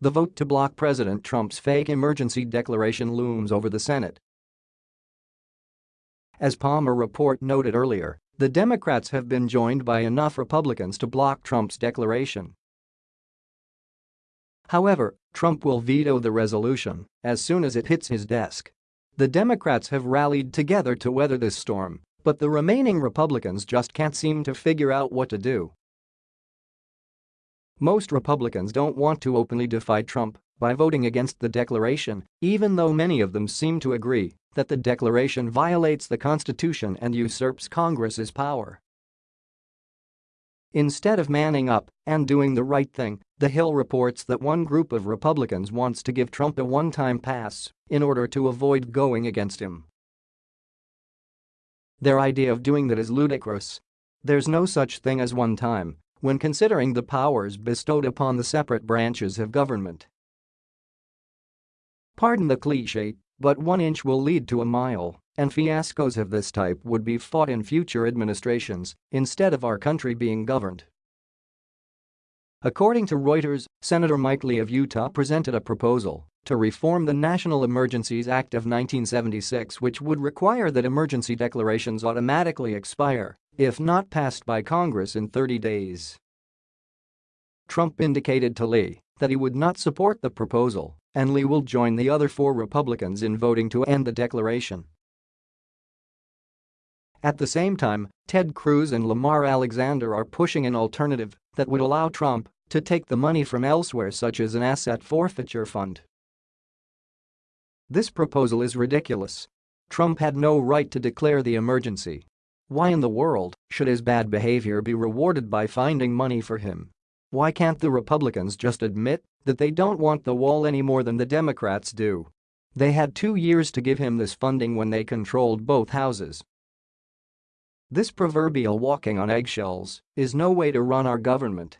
The vote to block President Trump's fake emergency declaration looms over the Senate. As Palmer report noted earlier, the Democrats have been joined by enough Republicans to block Trump's declaration. However, Trump will veto the resolution as soon as it hits his desk. The Democrats have rallied together to weather this storm, but the remaining Republicans just can't seem to figure out what to do. Most Republicans don't want to openly defy Trump by voting against the declaration, even though many of them seem to agree that the declaration violates the Constitution and usurps Congress's power. Instead of manning up and doing the right thing, The Hill reports that one group of Republicans wants to give Trump a one-time pass in order to avoid going against him. Their idea of doing that is ludicrous. There's no such thing as one time when considering the powers bestowed upon the separate branches of government. Pardon the cliché, but one inch will lead to a mile, and fiascos of this type would be fought in future administrations instead of our country being governed. According to Reuters, Senator Mike Lee of Utah presented a proposal to reform the National Emergencies Act of 1976 which would require that emergency declarations automatically expire if not passed by Congress in 30 days. Trump indicated to Lee that he would not support the proposal and Lee will join the other four Republicans in voting to end the declaration. At the same time, Ted Cruz and Lamar Alexander are pushing an alternative that would allow Trump to take the money from elsewhere such as an asset forfeiture fund. This proposal is ridiculous. Trump had no right to declare the emergency. Why in the world should his bad behavior be rewarded by finding money for him? Why can't the Republicans just admit that they don't want the wall any more than the Democrats do? They had two years to give him this funding when they controlled both houses. This proverbial walking on eggshells is no way to run our government.